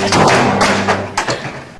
Let's.